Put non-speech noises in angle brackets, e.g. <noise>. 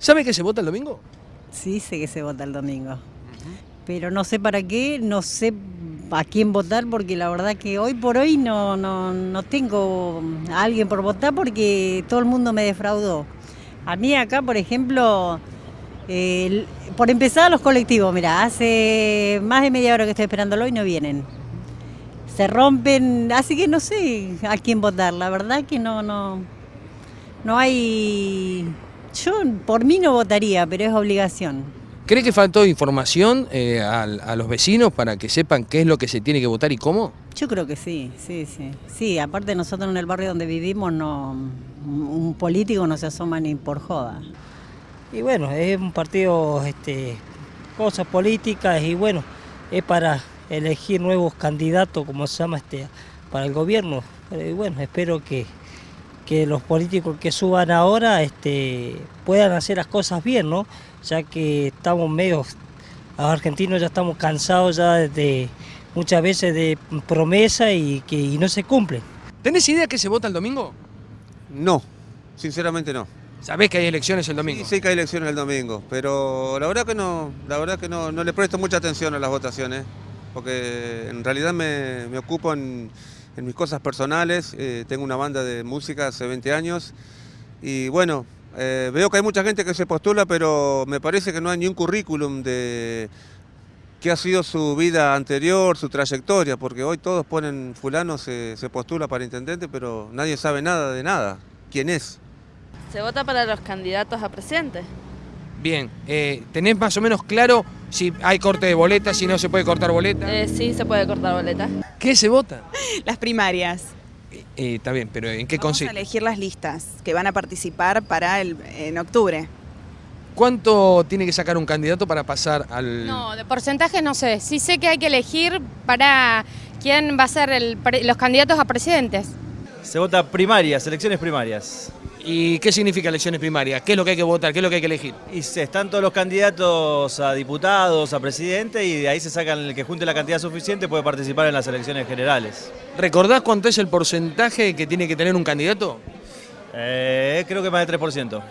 ¿Sabe que se vota el domingo? Sí, sé que se vota el domingo. Pero no sé para qué, no sé a quién votar, porque la verdad que hoy por hoy no, no, no tengo a alguien por votar porque todo el mundo me defraudó. A mí acá, por ejemplo, por empezar los colectivos, mira, hace más de media hora que estoy esperándolo y no vienen. Se rompen, así que no sé a quién votar, la verdad que no, no, no hay... Yo por mí no votaría, pero es obligación. ¿Cree que faltó información eh, a, los vecinos para que sepan qué es lo que se tiene que votar y cómo? Yo creo que sí, sí, sí. Sí, aparte nosotros en el barrio donde vivimos, no, un político no se asoma ni por joda. Y bueno, es un partido, este, cosas políticas y bueno, es para elegir nuevos candidatos, como se llama, este, para el gobierno. Eh, Y bueno, espero que, que los políticos que suban ahora este, puedan hacer las cosas bien, ¿no? Ya que estamos medio, los argentinos ya estamos cansados ya de muchas veces de promesa y que y no se cumplen. ¿Tenés idea que se vota el domingo? No, sinceramente no. ¿Sabés que hay elecciones el domingo? Sí, sé que hay elecciones el domingo, pero la verdad que no, la verdad que no, no le presto mucha atención a las votaciones, porque en realidad me, me ocupo en, en mis cosas personales, eh, tengo una banda de música hace 20 años y bueno, eh, veo que hay mucha gente que se postula, pero me parece que no hay ni un currículum de qué ha sido su vida anterior, su trayectoria, porque hoy todos ponen fulano se, se postula para intendente, pero nadie sabe nada de nada, quién es. Se vota para los candidatos a presidente. Bien, eh, ¿tenés más o menos claro si hay corte de boletas, si no se puede cortar boleta? Eh, sí, se puede cortar boleta. ¿Qué se vota? <laughs> Las primarias. Eh, está bien, pero ¿en qué Vamos a consiste? elegir las listas que van a participar para el, en octubre. ¿Cuánto tiene que sacar un candidato para pasar al...? No, de porcentajes no sé. Sí sé que hay que elegir para quién va a ser el los candidatos a presidentes. Se vota primarias, elecciones primarias. ¿Y qué significa elecciones primarias? ¿Qué es lo que hay que votar? ¿Qué es lo que hay que elegir? Y se están todos los candidatos a diputados, a presidente, y de ahí se sacan el que junte la cantidad suficiente puede participar en las elecciones generales. ¿Recordás cuánto es el porcentaje que tiene que tener un candidato? Eh, creo que más del 3%.